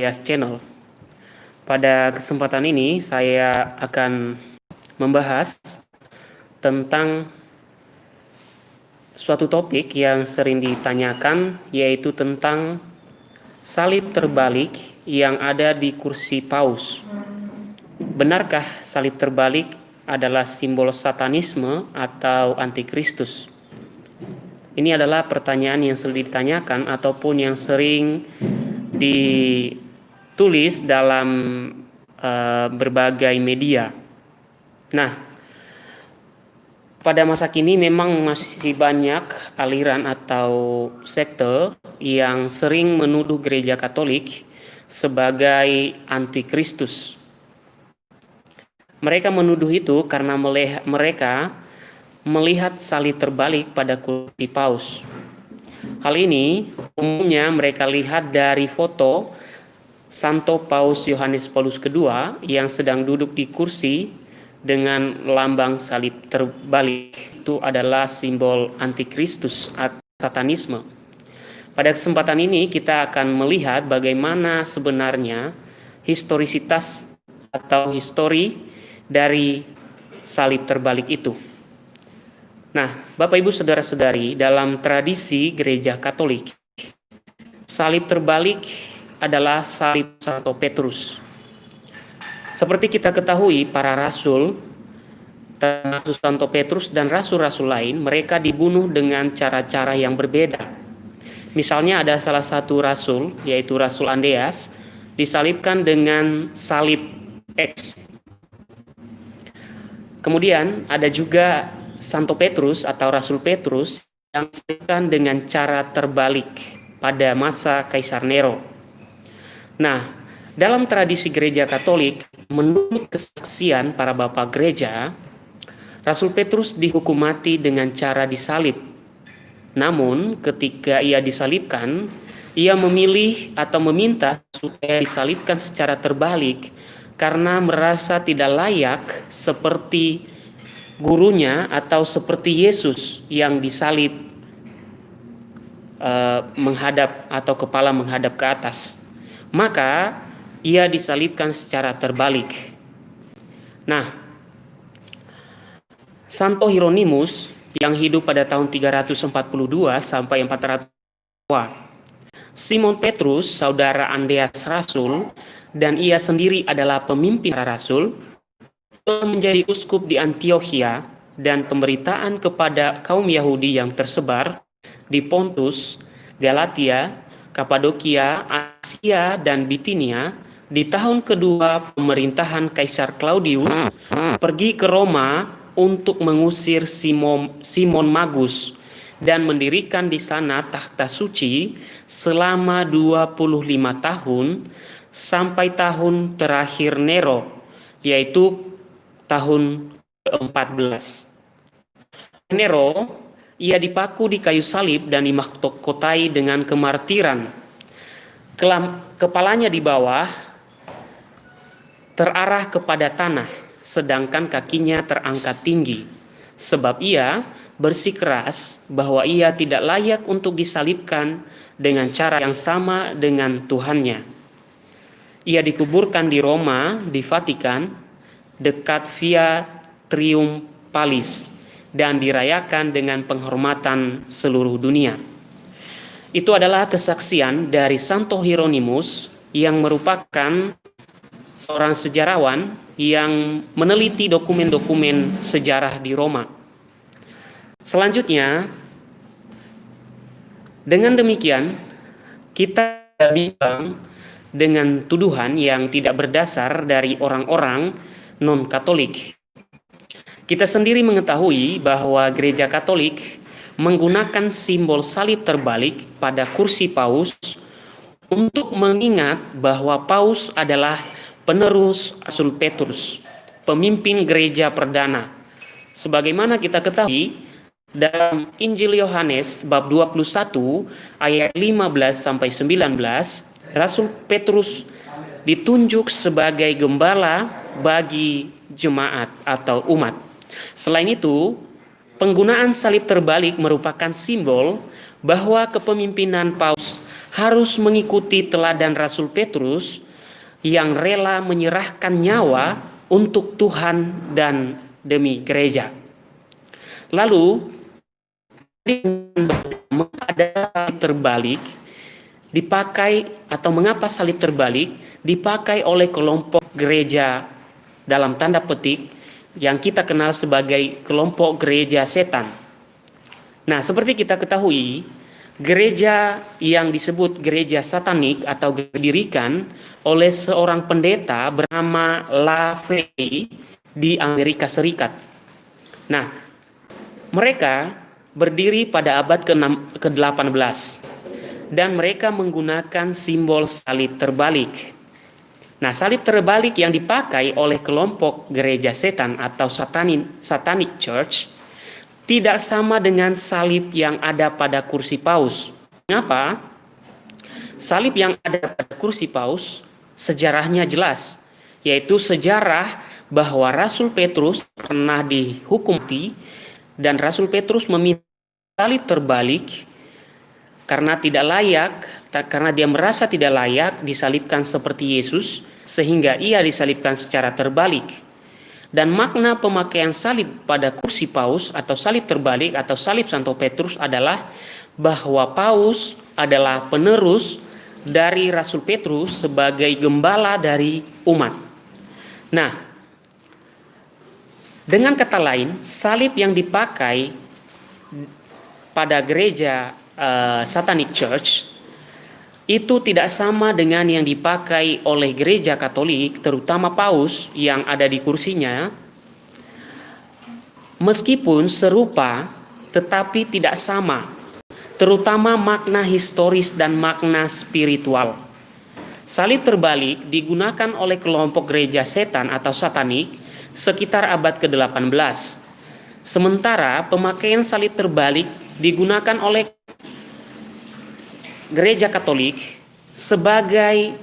Yas Channel. Pada kesempatan ini saya akan membahas tentang suatu topik yang sering ditanyakan yaitu tentang salib terbalik yang ada di kursi paus. Benarkah salib terbalik adalah simbol satanisme atau antikristus? Ini adalah pertanyaan yang sering ditanyakan ataupun yang sering ditulis dalam uh, berbagai media. Nah, pada masa kini memang masih banyak aliran atau sekte yang sering menuduh gereja Katolik sebagai antikristus. Mereka menuduh itu karena mereka melihat salib terbalik pada kursi paus. Hal ini umumnya mereka lihat dari foto Santo Paus Yohanes Paulus II yang sedang duduk di kursi dengan lambang salib terbalik. Itu adalah simbol antikristus atau satanisme. Pada kesempatan ini kita akan melihat bagaimana sebenarnya historisitas atau histori dari salib terbalik itu. Nah, Bapak Ibu Saudara-saudari, dalam tradisi gereja Katolik, salib terbalik adalah salib Santo Petrus. Seperti kita ketahui, para rasul, termasuk Santo Petrus dan rasul-rasul lain, mereka dibunuh dengan cara-cara yang berbeda. Misalnya ada salah satu rasul, yaitu Rasul Andeas, disalibkan dengan salib X. Kemudian ada juga Santo Petrus atau Rasul Petrus yang disampaikan dengan cara terbalik pada masa Kaisar Nero. Nah, dalam tradisi gereja Katolik, menurut kesaksian para bapak gereja, Rasul Petrus dihukum mati dengan cara disalib. Namun, ketika ia disalibkan, ia memilih atau meminta supaya disalibkan secara terbalik karena merasa tidak layak seperti gurunya atau seperti Yesus yang disalib uh, menghadap atau kepala menghadap ke atas, maka ia disalibkan secara terbalik. Nah, Santo Hieronymus yang hidup pada tahun 342 sampai 400 Simon Petrus, saudara Andreas Rasul, dan ia sendiri adalah pemimpin rasul, menjadi uskup di Antioquia dan pemberitaan kepada kaum Yahudi yang tersebar di Pontus, Galatia, Kapadokia, Asia, dan Bitinia di tahun kedua pemerintahan Kaisar Claudius pergi ke Roma untuk mengusir Simon, Simon Magus dan mendirikan di sana takhta suci selama 25 tahun sampai tahun terakhir Nero yaitu tahun ke-14. Nero, ia dipaku di kayu salib dan dimahkotai dengan kemartiran. Kelam, kepalanya di bawah terarah kepada tanah, sedangkan kakinya terangkat tinggi. Sebab ia bersikeras bahwa ia tidak layak untuk disalibkan dengan cara yang sama dengan Tuhannya. Ia dikuburkan di Roma, di Vatikan, dekat Via Triumphalis dan dirayakan dengan penghormatan seluruh dunia. Itu adalah kesaksian dari Santo Hieronymus yang merupakan seorang sejarawan yang meneliti dokumen-dokumen sejarah di Roma. Selanjutnya, dengan demikian kita bimbang dengan tuduhan yang tidak berdasar dari orang-orang non-Katolik. Kita sendiri mengetahui bahwa gereja Katolik menggunakan simbol salib terbalik pada kursi paus untuk mengingat bahwa paus adalah penerus Rasul Petrus, pemimpin gereja perdana. Sebagaimana kita ketahui dalam Injil Yohanes bab 21 ayat 15 sampai 19, Rasul Petrus ditunjuk sebagai gembala bagi jemaat atau umat. Selain itu, penggunaan salib terbalik merupakan simbol bahwa kepemimpinan Paus harus mengikuti teladan Rasul Petrus yang rela menyerahkan nyawa untuk Tuhan dan demi gereja. Lalu ada salib terbalik dipakai atau mengapa salib terbalik dipakai oleh kelompok gereja dalam tanda petik yang kita kenal sebagai kelompok gereja setan. Nah, seperti kita ketahui, gereja yang disebut gereja satanik atau didirikan oleh seorang pendeta bernama LaVey di Amerika Serikat. Nah, mereka berdiri pada abad ke-18 dan mereka menggunakan simbol salib terbalik. Nah, salib terbalik yang dipakai oleh kelompok gereja setan atau satanin, satanic church tidak sama dengan salib yang ada pada kursi paus. Mengapa? Salib yang ada pada kursi paus sejarahnya jelas, yaitu sejarah bahwa Rasul Petrus pernah dihukum mati dan Rasul Petrus meminta salib terbalik karena tidak layak, karena dia merasa tidak layak disalibkan seperti Yesus, sehingga ia disalibkan secara terbalik. Dan makna pemakaian salib pada kursi paus atau salib terbalik atau salib Santo Petrus adalah bahwa paus adalah penerus dari Rasul Petrus sebagai gembala dari umat. Nah, dengan kata lain, salib yang dipakai pada gereja uh, Satanic Church itu tidak sama dengan yang dipakai oleh gereja Katolik, terutama Paus yang ada di kursinya. Meskipun serupa, tetapi tidak sama, terutama makna historis dan makna spiritual. Salib terbalik digunakan oleh kelompok gereja setan atau satanik sekitar abad ke-18. Sementara pemakaian salib terbalik digunakan oleh gereja Katolik sebagai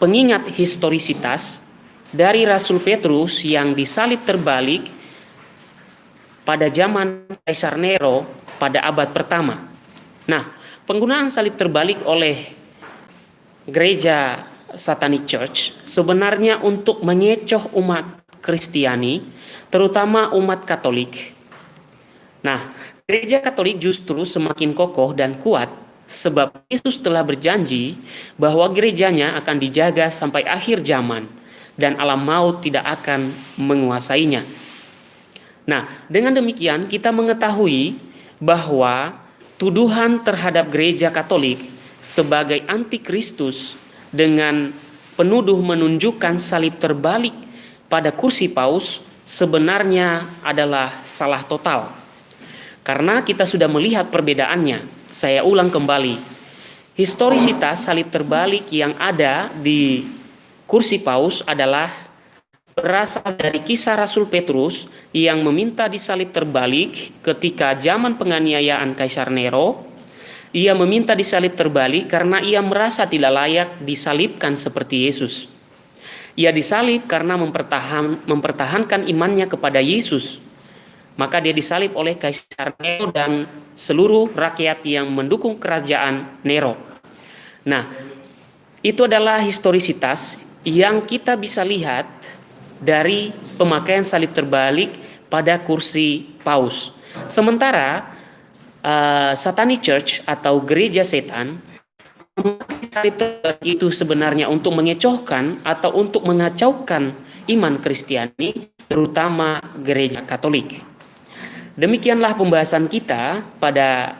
pengingat historisitas dari Rasul Petrus yang disalib terbalik pada zaman Kaisar Nero pada abad pertama. Nah, penggunaan salib terbalik oleh gereja Satanic Church sebenarnya untuk mengecoh umat Kristiani, terutama umat Katolik. Nah, gereja Katolik justru semakin kokoh dan kuat Sebab Yesus telah berjanji bahwa gerejanya akan dijaga sampai akhir zaman dan alam maut tidak akan menguasainya. Nah, dengan demikian kita mengetahui bahwa tuduhan terhadap gereja Katolik sebagai antikristus dengan penuduh menunjukkan salib terbalik pada kursi paus sebenarnya adalah salah total. Karena kita sudah melihat perbedaannya saya ulang kembali. Historisitas salib terbalik yang ada di kursi paus adalah berasal dari kisah Rasul Petrus yang meminta disalib terbalik ketika zaman penganiayaan Kaisar Nero. Ia meminta disalib terbalik karena ia merasa tidak layak disalibkan seperti Yesus. Ia disalib karena mempertahan, mempertahankan imannya kepada Yesus maka dia disalib oleh Kaisar Nero dan seluruh rakyat yang mendukung kerajaan Nero. Nah, itu adalah historisitas yang kita bisa lihat dari pemakaian salib terbalik pada kursi paus. Sementara uh, Satanic Church atau gereja setan salib terbalik itu sebenarnya untuk mengecohkan atau untuk mengacaukan iman Kristiani terutama gereja Katolik. Demikianlah pembahasan kita pada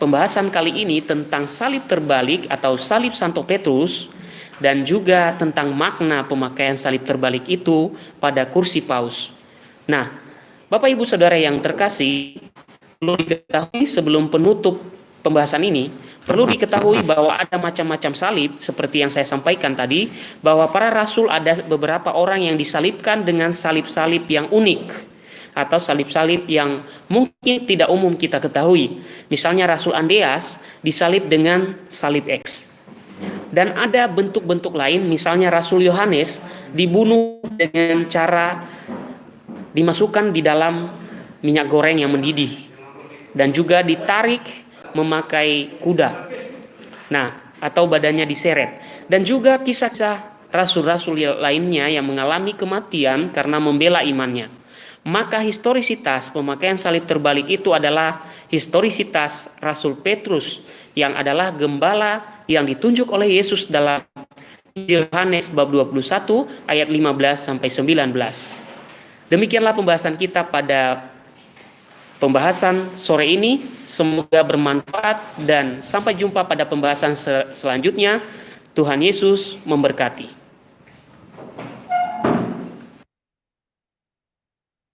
pembahasan kali ini tentang salib terbalik atau salib Santo Petrus dan juga tentang makna pemakaian salib terbalik itu pada kursi paus. Nah, Bapak Ibu Saudara yang terkasih, perlu diketahui sebelum penutup pembahasan ini, perlu diketahui bahwa ada macam-macam salib seperti yang saya sampaikan tadi, bahwa para rasul ada beberapa orang yang disalibkan dengan salib-salib yang unik atau salib-salib yang mungkin tidak umum kita ketahui. Misalnya Rasul Andreas disalib dengan salib X. Dan ada bentuk-bentuk lain, misalnya Rasul Yohanes dibunuh dengan cara dimasukkan di dalam minyak goreng yang mendidih dan juga ditarik memakai kuda. Nah, atau badannya diseret. Dan juga kisah-kisah rasul-rasul lainnya yang mengalami kematian karena membela imannya. Maka historisitas pemakaian salib terbalik itu adalah historisitas Rasul Petrus yang adalah gembala yang ditunjuk oleh Yesus dalam Yohanes bab 21 ayat 15 sampai 19. Demikianlah pembahasan kita pada pembahasan sore ini. Semoga bermanfaat dan sampai jumpa pada pembahasan selanjutnya. Tuhan Yesus memberkati.